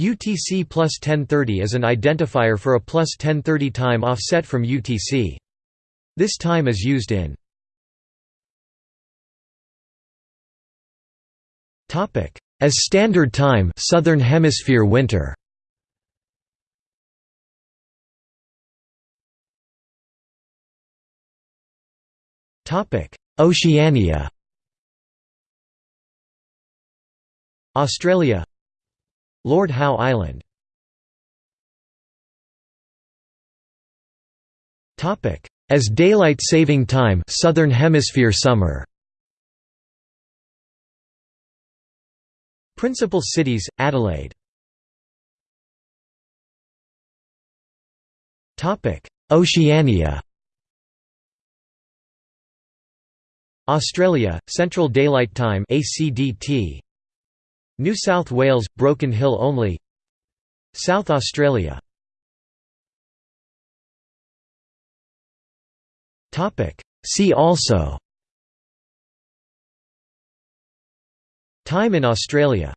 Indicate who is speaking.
Speaker 1: UTC plus 1030 is an identifier for a plus 1030 time offset from UTC. This time is used in as standard time Southern Hemisphere winter. Oceania Australia Lord Howe Island. As daylight saving time Southern Hemisphere summer. Principal cities Adelaide. Oceania. Australia Central Daylight Time ACDT New South Wales – Broken Hill only. South Australia. See also. Time in Australia